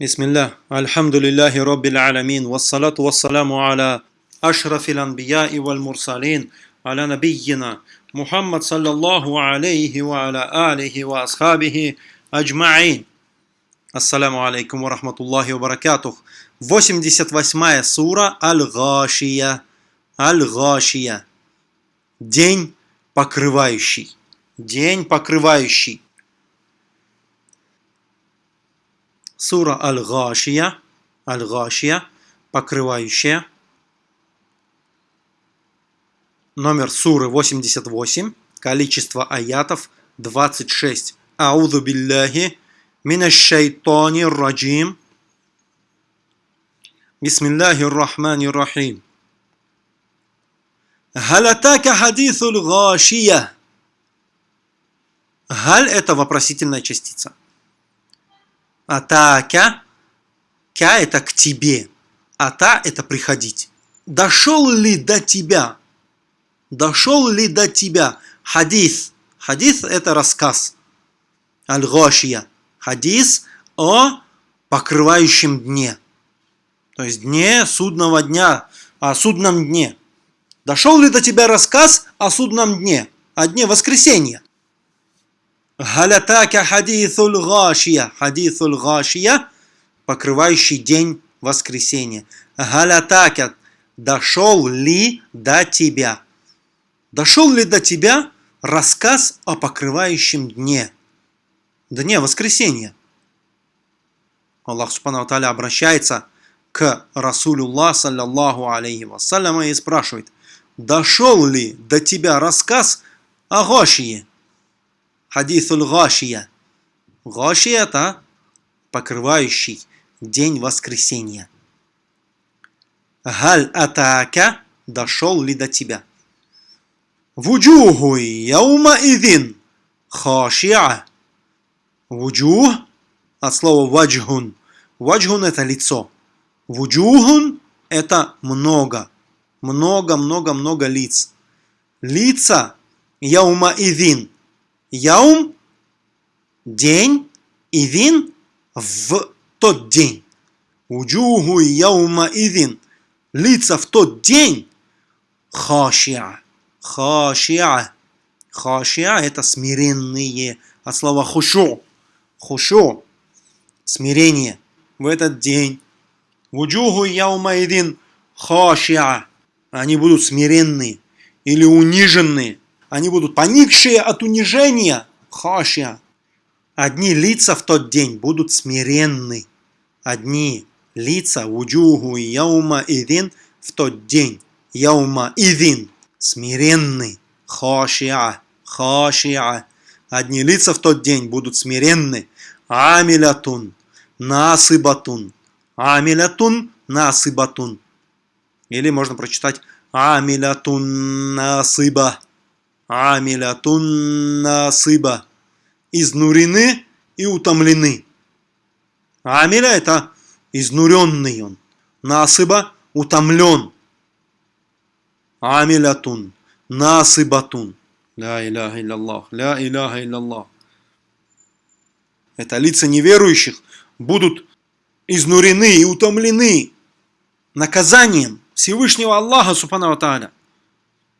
بسم الله الحمد لله رب العالمين والصلاة والسلام على أشرف الأنبياء والمرسلين على نبينا محمد صلى الله عليه وعلى آله وأصحابه أجمعين Ассаламу алейкум ва рахматуллахи ва баракатух. 88 сура Аль-Гашия. Аль-Гашия. День покрывающий. День покрывающий. Сура Аль-Гашия, Аль-Гашия, покрывающая. Номер суры 88, количество аятов 26. Ауду билляхи минашшайтани раджим. Бисмиллахи рахмани рахим. Халатака хадисуль гашия. Халь – это вопросительная частица. Атака Ка это к тебе Ата это приходить. Дошел ли до тебя? Дошел ли до тебя? Хадис. Хадис это рассказ. Аль-Гашия хадис о покрывающем дне. То есть дне судного дня, о судном дне. Дошел ли до тебя рассказ о судном дне, о дне воскресенья? Галятака хадисуль гашия. Хадисуль гашия, покрывающий день воскресенья. Галятака, дошел ли до тебя? Дошел ли до тебя рассказ о покрывающем дне? дне воскресенья. Аллах Субхану Таля обращается к Расулюллах, саллаллаху алейхи вассаляма, и спрашивает, дошел ли до тебя рассказ о Гошие? Хадисуль Гошия. Гошия – это покрывающий день воскресенья. Галь атака – дошел ли до тебя? Вуджуху яума идин хашиа Вуджух от слова ваджхун. Ваджхун это лицо. Вуджухун это много. Много, много, много лиц. Лица яума ивин. Яум – день, ивин – в тот день. Уджуху яума ивин. Лица в тот день хашиа. Хашиа. Хашиа – это смиренные. От слова хушу хушу, смирение в этот день. Вуджуху яумаидин хашиа. Они будут смиренные или униженные. Они будут поникшие от унижения. Хашиа. Одни лица в тот день будут смиренны. Одни лица вуджуху яума идин в тот день. Яума идин. Смиренны. Хашиа. Хашиа. Одни лица в тот день будут смиренны. Амилятун, насыбатун. Амилятун, насыбатун. Или можно прочитать Амилятун насыба. Амилятун насыба. Изнурены и утомлены. Амиля это изнуренный он. Насыба утомлен. Амилятун, насыбатун. Ля иляха илляллах, ля иляха илляллах. Это лица неверующих будут изнурены и утомлены наказанием Всевышнего Аллаха Субхану Тааля.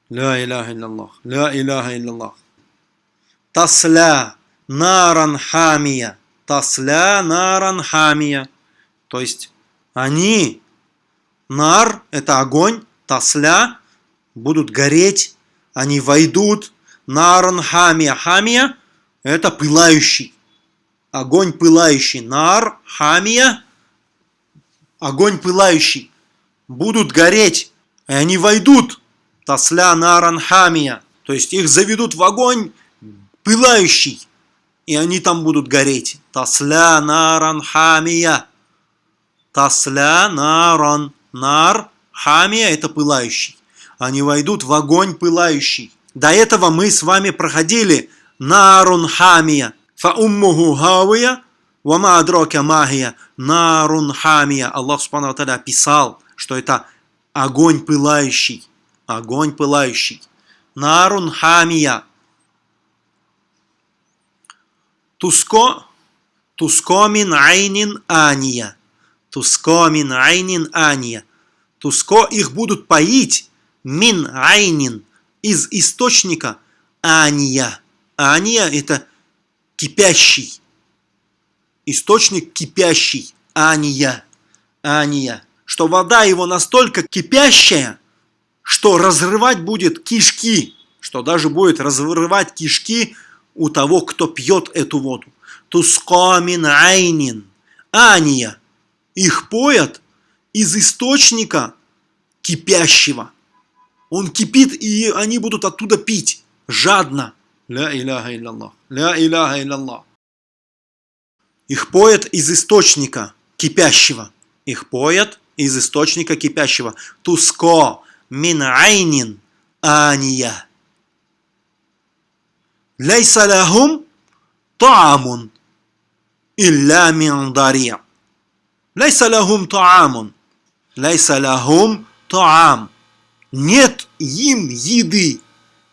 Ля иляха илляллах, ля иляха илляллах. Тасля наран хамия. Тасля наран хамия. То есть они, нар – это огонь, тасля – будут гореть, они войдут Наран хамия. Хамия – это пылающий. Огонь пылающий. Нар, хамия – огонь пылающий. Будут гореть, и они войдут. Тасля наран хамия. То есть их заведут в огонь пылающий. И они там будут гореть. Тасля наран хамия. Тасля наран. Нар, хамия – это пылающий. Они войдут в огонь пылающий. До этого мы с вами проходили нарун хамия. Фауммуху хавия, вама магия. Нарун. Аллах Субхану Таля описал, что это огонь пылающий. Огонь пылающий. Нарун хамия. Туско, Туско мин айнин ания. Туско мин айнин ания. Туско их будут поить мин айнин из источника ания. Ания это кипящий. Источник кипящий. Ания. Ания. Что вода его настолько кипящая, что разрывать будет кишки. Что даже будет разрывать кишки у того, кто пьет эту воду. Тускамин айнин. Ания. Их поят из источника кипящего. Он кипит, и они будут оттуда пить. Жадно. Ля иляха илляллах. Ля иляха илляллах. Их поят из источника кипящего. Их поят из источника кипящего. Туско мин айнин ания. Лейса лахум таамун илля мин дария. Лейса лахум таамун. Лейса лахум таам. Нет им еды.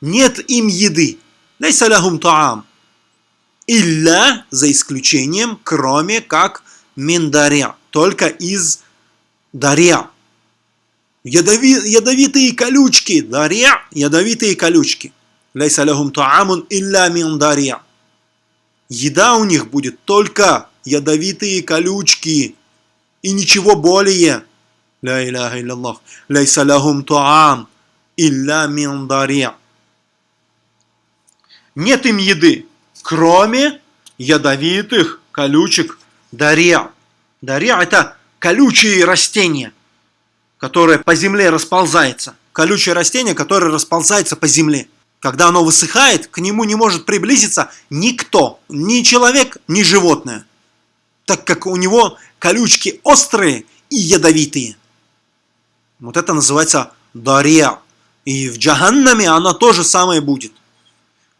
Нет им еды. Лейса лахум таам. Илля, за исключением, кроме как миндаря. Только из даря. Ядови, ядовитые колючки. Даря, ядовитые колючки. Лейса лахум таамун илля миндаря. Еда у них будет только ядовитые колючки. И ничего более. Ля иляха илляллах. Лейса лахум таам илля миндаря. Нет им еды, кроме ядовитых колючек дарья. Дарья – это колючие растения, которые по земле расползаются. Колючее растение, которое расползается по земле. Когда оно высыхает, к нему не может приблизиться никто, ни человек, ни животное, так как у него колючки острые и ядовитые. Вот это называется дарья. И в джаханнаме она тоже самое будет.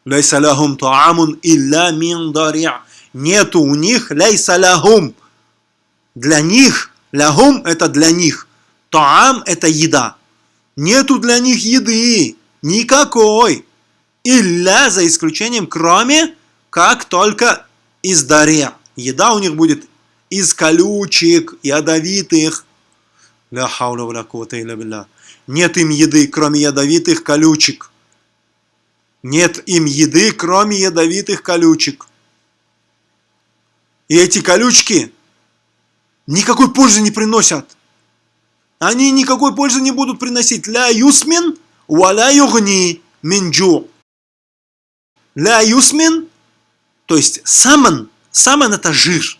Лейса лахум таамун илля мин дария. Нету у них лейса лахум. Для них, лахум это для них. Таам это еда. Нету для них еды. Никакой. Илля за исключением, кроме как только из дария. Еда у них будет из колючек, ядовитых. Ля хауля ва ля Нет им еды, кроме ядовитых колючек. Нет им еды, кроме ядовитых колючек. И эти колючки никакой пользы не приносят. Они никакой пользы не будут приносить. Ля юсмин, валя югни минджу. Ля юсмин, то есть саман, саман это жир.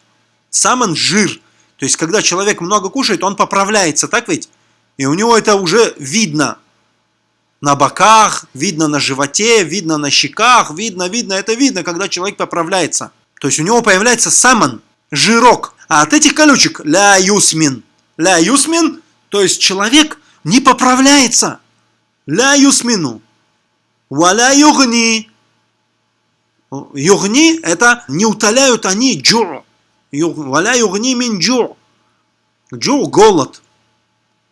Саман жир. То есть, когда человек много кушает, он поправляется, так ведь? И у него это уже видно на боках, видно на животе, видно на щеках, видно, видно, это видно, когда человек поправляется. То есть у него появляется саман, жирок. А от этих колючек ля юсмин. Ля юсмин, то есть человек не поправляется. لا يسمن. ولا يغني. يغني это не утоляют они جوع. ولا يغني من جوع. جوع голод.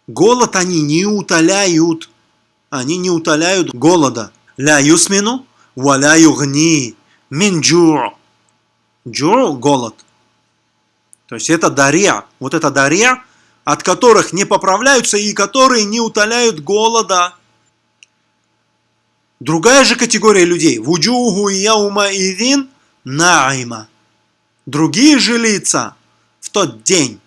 Голод они не утоляют они не утоляют голода. لا يسمن, ولا يغني, من جوع. جوع – голод. То есть это ضريع. Вот это ضريع, от которых не поправляются и которые не утоляют голода. Другая же категория людей. Вуджугу яума идин наима. Другие же лица в тот день.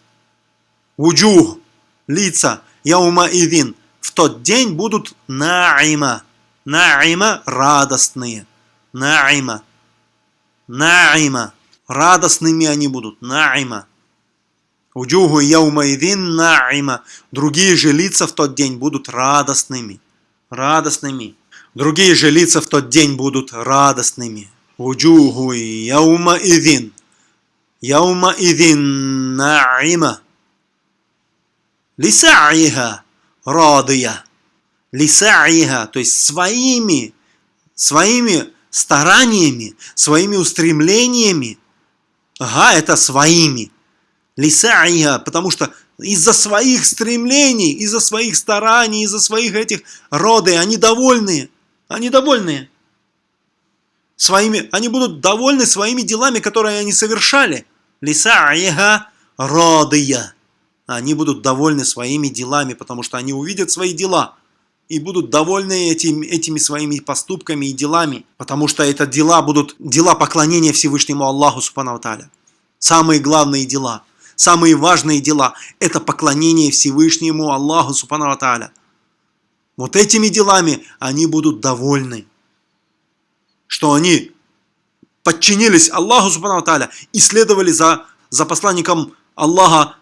Вуджуг – лица яума идин – тот день будут наима. Наима – радостные. Наима. Наима. Радостными они будут. Наима. Уджуху яумаидин наима. Другие же лица в тот день будут радостными. Радостными. Другие же лица в тот день будут радостными. Уджуху яумаидин. Яумаидин наима. Лисаиха радия. Лисаиха, то есть своими, своими стараниями, своими устремлениями. Ага, это своими. Лисаиха, потому что из-за своих стремлений, из-за своих стараний, из-за своих этих роды, они довольны. Они довольны. Своими, они будут довольны своими делами, которые они совершали. лисаиха радия. Они будут довольны своими делами, потому что они увидят свои дела и будут довольны этим, этими своими поступками и делами, потому что это дела будут дела поклонения Всевышнему Аллаху Субхану. Самые главные дела, самые важные дела – это поклонение Всевышнему Аллаху Субхану Таля. Вот этими делами они будут довольны, что они подчинились Аллаху Субхану Таля и следовали за, за посланником Аллаха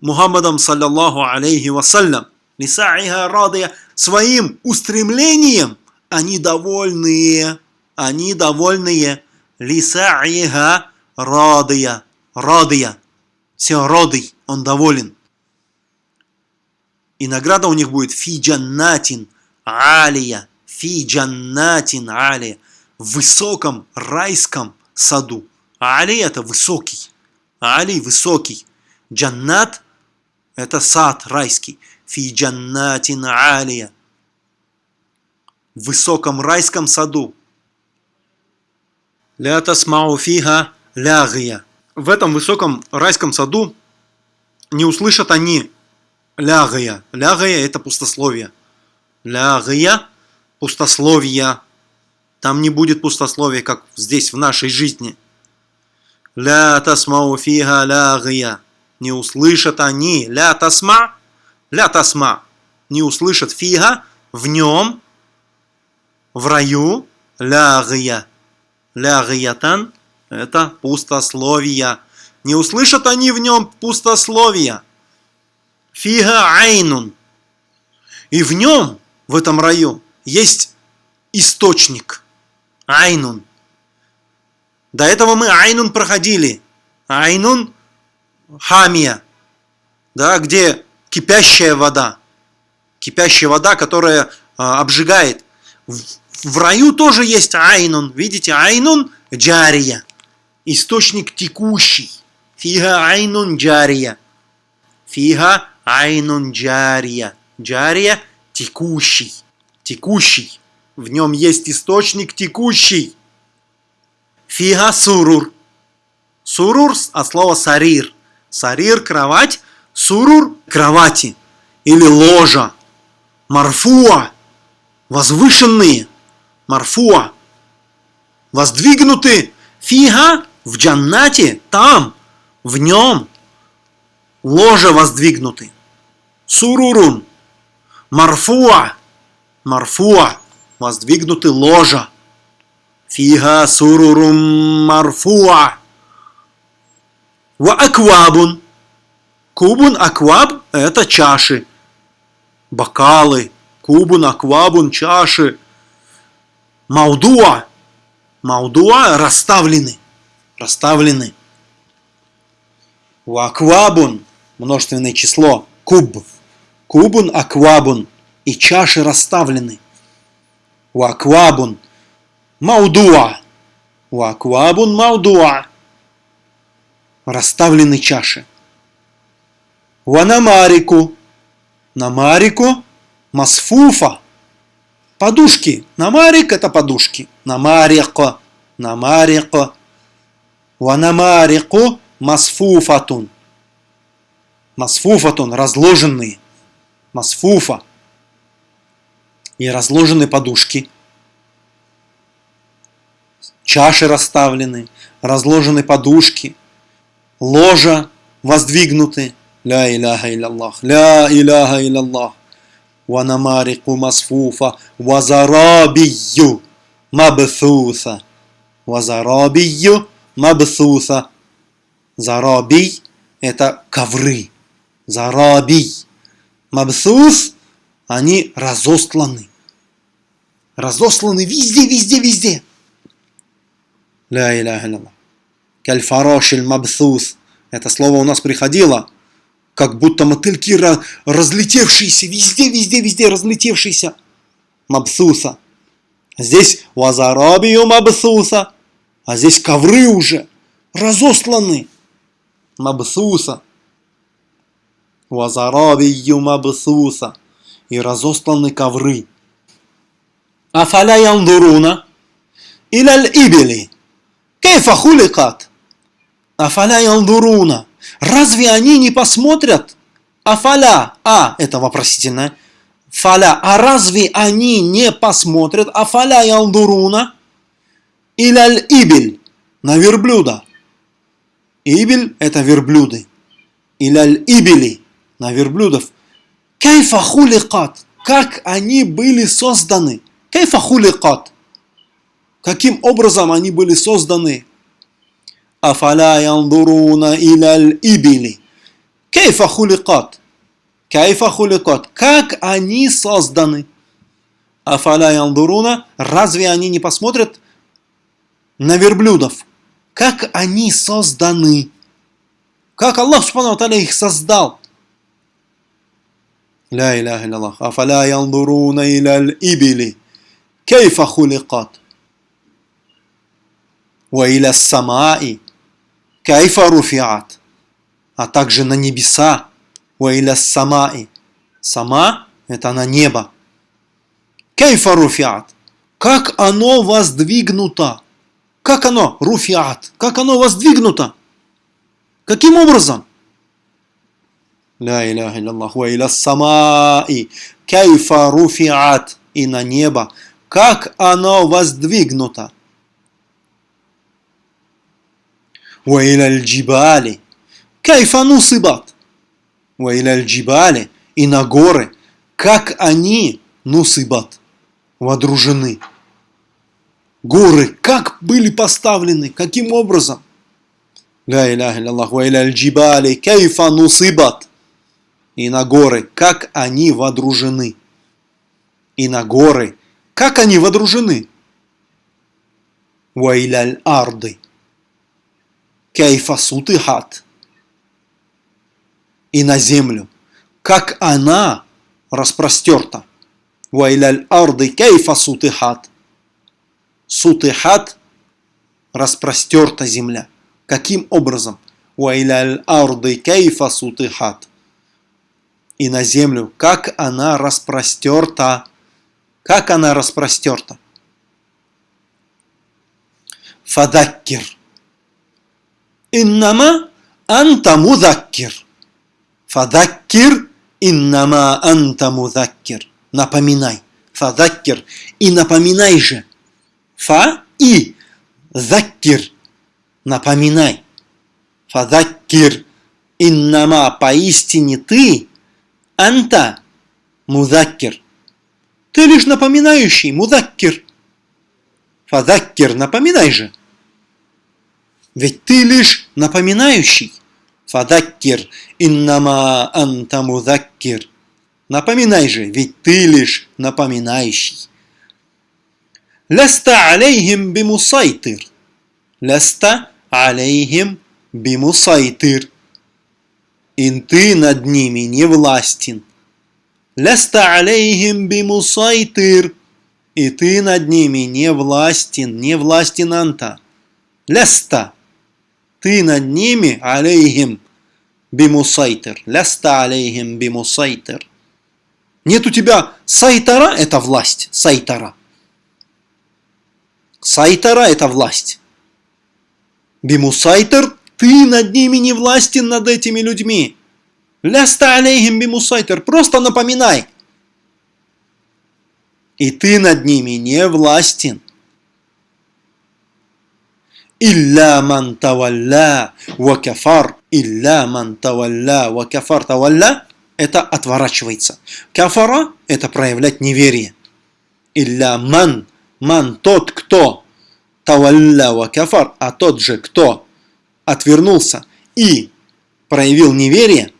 Мухаммадом, саллаллаху алейхи вассалям. Лисаиха радия своим устремлением они довольные, они довольные. Лисаиха радия, радия, все радый, он доволен. И награда у них будет фи джаннатин алия, фи джаннатин алия в высоком райском саду. Али это высокий. Али высокий. Джаннат это сад райский. Фи джаннатин алия. В высоком райском саду. Ля тасмау фиха лягия. В этом высоком райском саду не услышат они лягая. Лягая это пустословие. Лягая пустословия. Там не будет пустословия, как здесь, в нашей жизни. لا تسمع فيها لاغية. Не услышат они. لا تسمع. لا تسمع. Не услышат فيها в нем, в раю, لاغية. لاغية – это пустословия. Не услышат они в нем пустословия. فيها عين. И в нем, в этом раю, есть источник – Айнун. До этого мы Айнун проходили. Айнун Хамия. Да, где кипящая вода. Кипящая вода, которая а, обжигает. В, в раю тоже есть Айнун. Видите, Айнун Джария. Источник текущий. Фига Айнун Джария. Фига Айнун Джария. Джария текущий. Текущий. В нем есть источник текущий. Фига сурур. Сурур от слова сарир. Сарир – кровать, сурур – кровати или ложа. Марфуа – возвышенные. Марфуа – воздвигнуты. Фига в джаннате, там, в нем. Ложа воздвигнуты. Сурурун. Марфуа. Марфуа воздвигнуты ложа. Фига сурурум марфуа. Ва аквабун. Кубун акваб – это чаши. Бокалы. Кубун аквабун – чаши. Маудуа. Маудуа – расставлены. Расставлены. Ва аквабун – множественное число. Куб. Кубун аквабун. И чаши расставлены. Ваквабун маудуа. Ваквабун маудуа. Расставлены чаши. Ванамарику. Намарику масфуфа. Подушки. Намарик это подушки. Намарико. Намарико. Ванамарику масфуфатун. Масфуфатун. Разложенные. Масфуфа и разложены подушки. Чаши расставлены, разложены подушки, ложа воздвигнуты. Ля иляха илlallah, ля иляха илlallah. Ванамарику масфуфа, вазарабию мабthуса. Вазарабию мабthуса. Зарабий – это ковры. Зарабий. Мабсус они разосланы. Разосланы везде, везде, везде. Ля иляха илlallah. Кальфарошиль мабсус. Это слово у нас приходило, как будто мотыльки разлетевшиеся, везде, везде, везде разлетевшиеся. Мабсуса. Здесь вазарабию мабсуса. А здесь ковры уже разосланы. Мабсуса. Вазарабию мабсуса и разосланы ковры. Афаля яндуруна иляль ибели. Кейфа хуликат. Афаля ялдуруна. Разве они не посмотрят? Афаля. А, это вопросительное. Фаля. А разве они не посмотрят? Афаля ялдуруна. Иляль ибель. На верблюда. Ибель – это верблюды. Иляль ибели. На верблюдов. Кайфа хуликат. Как они были созданы. Кайфа хуликат. Каким образом они были созданы? Афаля яндуруна иляль ибили. Кайфа хуликат. Кайфа хуликат. Как они созданы? Афаля яндуруна. Разве они не посмотрят на верблюдов. Как они созданы. Как Аллах Субхану их создал. Ля иляха илляллах. Афаля янзуруна иляль ибили. Кейфа хуликат. Ва иля самаи. Кейфа руфиат. А также на небеса. Ва иля самаи. Сама – это на небо. Кейфа руфиат. Как оно воздвигнуто. Как оно, руфиат? Как оно воздвигнуто? Каким образом? Ля иляха илляллах, ва иля самаи, кайфа руфиат, и на небо. Как оно воздвигнуто? Ва иля джибали, кайфа нусибат, ва и на горы. Как они нусибат, водружены горы, как были поставлены, каким образом. Ла иляха илляллаху джибали кейфа. И на горы, как они водружены. И на горы, как они водружены. Ва иляль арды. Кейфа сутыхат. И на землю, как она распростерта. Ва иляль арды кейфа сутыхат Сутыхат распростерта земля. Каким образом? Арды кейфа сутыхат и на землю, как она распростерта. Как она распростерта. Фадаккир. Иннама анта мудаккир. Фадаккир иннама анта мудаккир. Напоминай. Фадаккир. И напоминай же. Фа и заккир. Напоминай. Фадаккир. Иннама поистине ты Анта мудаккер. Ты лишь напоминающий, мудаккер. Фадаккер, напоминай же. Ведь ты лишь напоминающий. Фадаккер, иннама анта мудаккер. Напоминай же, ведь ты лишь напоминающий. لست عليهم بمصيطر. لست عليهم بمصيطر и ты над ними не властен. لست عليهم بمصيطر, и ты над ними не властен, не властен أنت. لست, ты над ними عليهم بمصيطر. لست عليهم بمصيطر. Нет у тебя сайтара – это власть, сайтара. Сайтара – это власть. Бимусайтер ты над ними не властен над этими людьми. Ляста алейхим бимусайтер. Просто напоминай. И ты над ними не властен. Илля ман тавалля ва кафар. Илля ман тавалля ва кафар. Тавалля – это отворачивается. Кафара – это проявлять неверие. Илля ман. Ман – тот, кто. Тавалля ва кафар. А тот же, кто отвернулся и проявил неверие,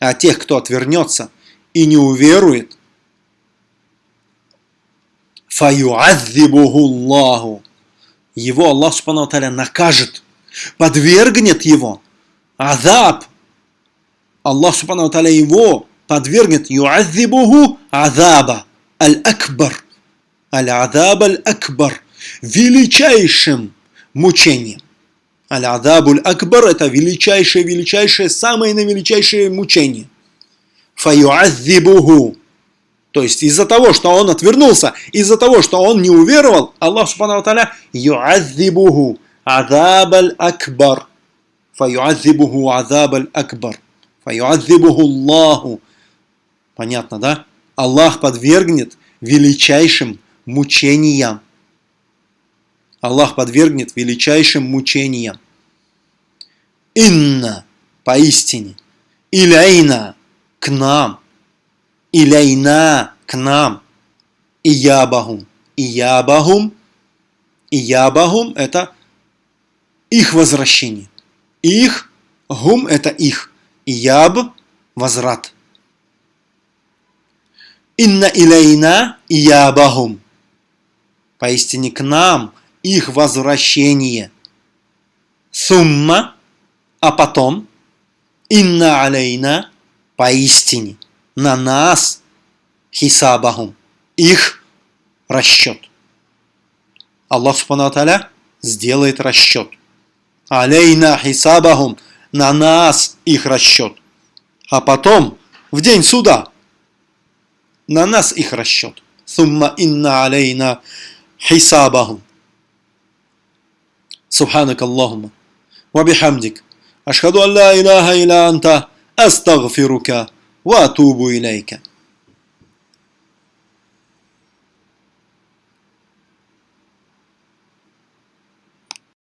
а тех, кто отвернется и не уверует, фаюаззибуху Аллаху. Его Аллах Субхану накажет, подвергнет его. Азаб. Аллах Субхану его подвергнет юаззибуху азаба. Аль-Акбар. Аль-Азаб Аль-Акбар. Величайшим мучением. Аль-Адабуль Акбар – это величайшее, величайшее, самое наивеличайшее мучение. Фаюаззибуху. То есть из-за того, что он отвернулся, из-за того, что он не уверовал, Аллах Субхану Таля юаззибуху. Адаб Акбар. фаюазибуху азаб акбар. Фаюазибуху Аллаху. Понятно, да? Аллах подвергнет величайшим мучениям. Аллах подвергнет величайшим мучениям. Инна, поистине, иляйна, к нам, иляйна, к нам, иябахум, иябахум, иябахум – это их возвращение. Их, гум – это их, ияб – возврат. Инна иляйна иябахум. Поистине к нам их возвращение. Сумма, а потом, инна алейна, поистине, на нас, хисабахум, их расчет. Аллах Субхану сделает расчет. Алейна хисабахум, на нас их расчет. А потом, в день суда, на нас их расчет. Сумма инна алейна حسابهم. سبحانك اللهم وبحمدك أشهد أن لا إله إلا أنت أستغفرك وأتوب إليك.